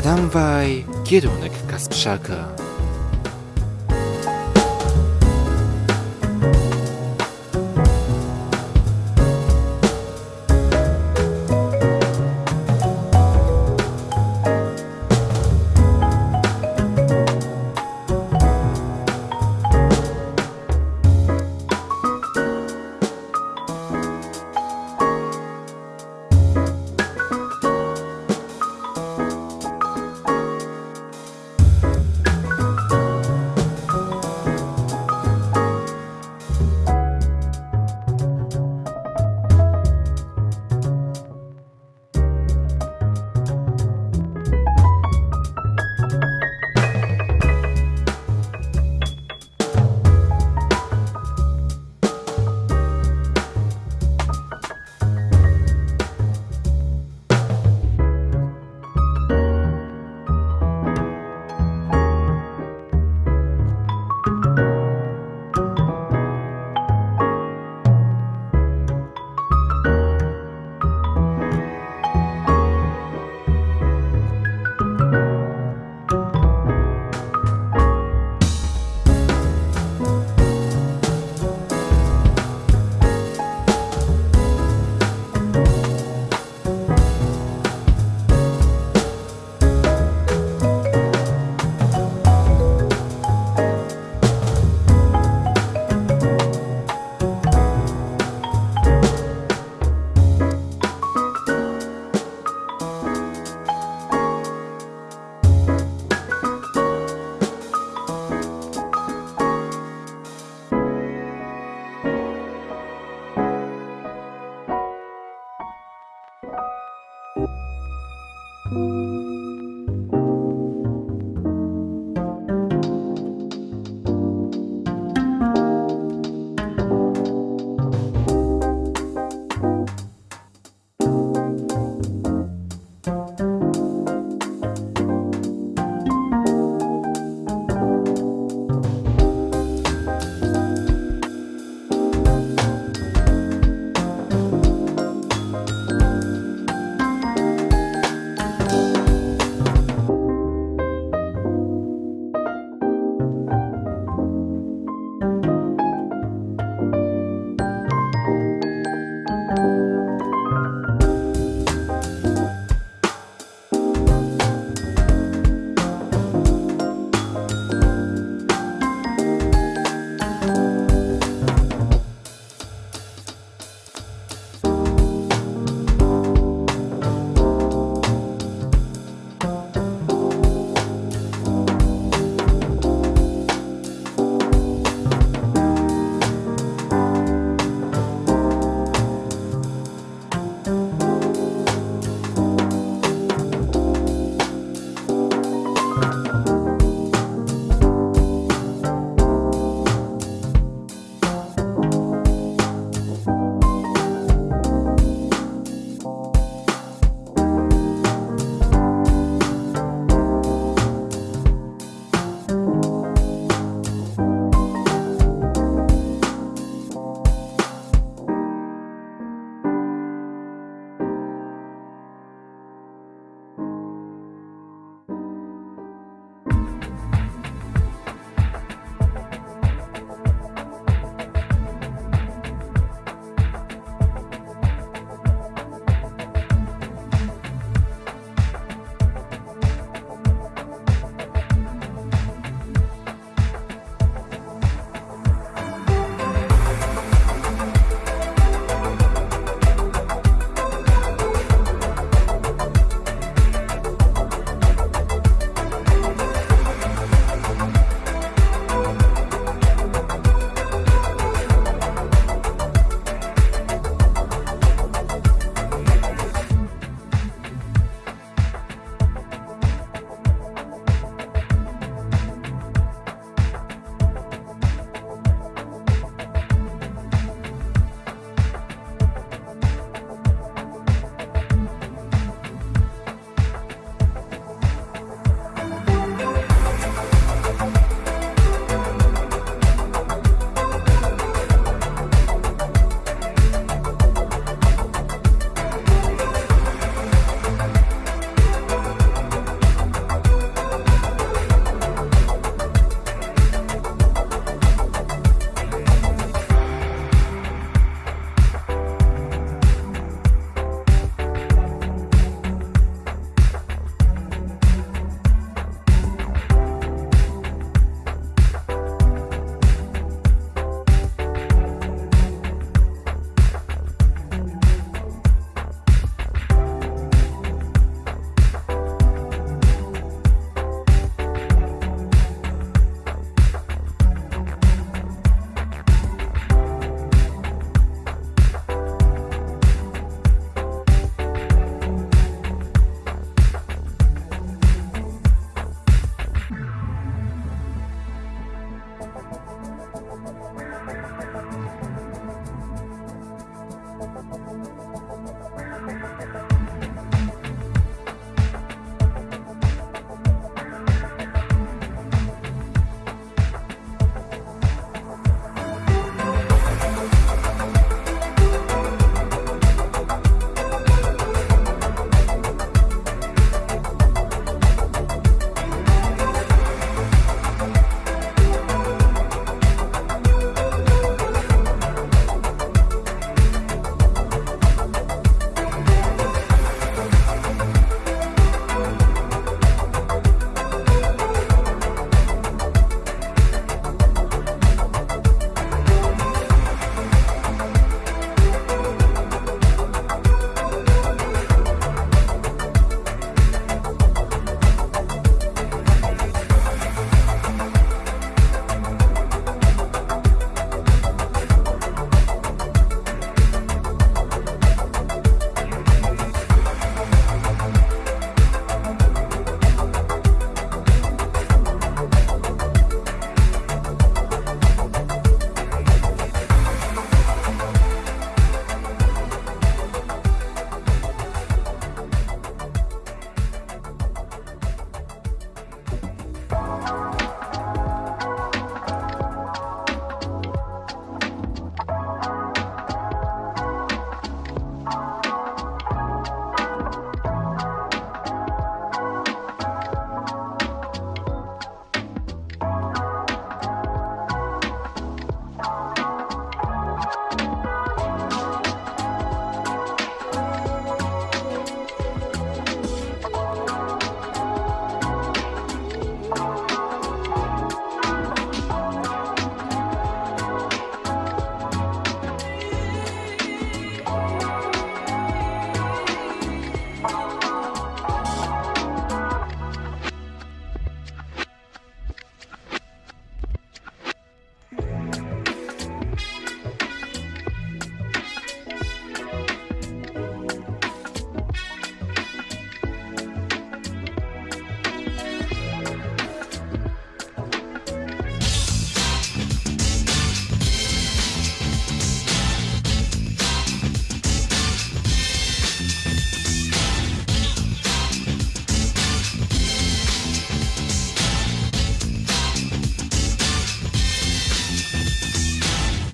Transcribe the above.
Tramwaj, kierunek Kasprzaka.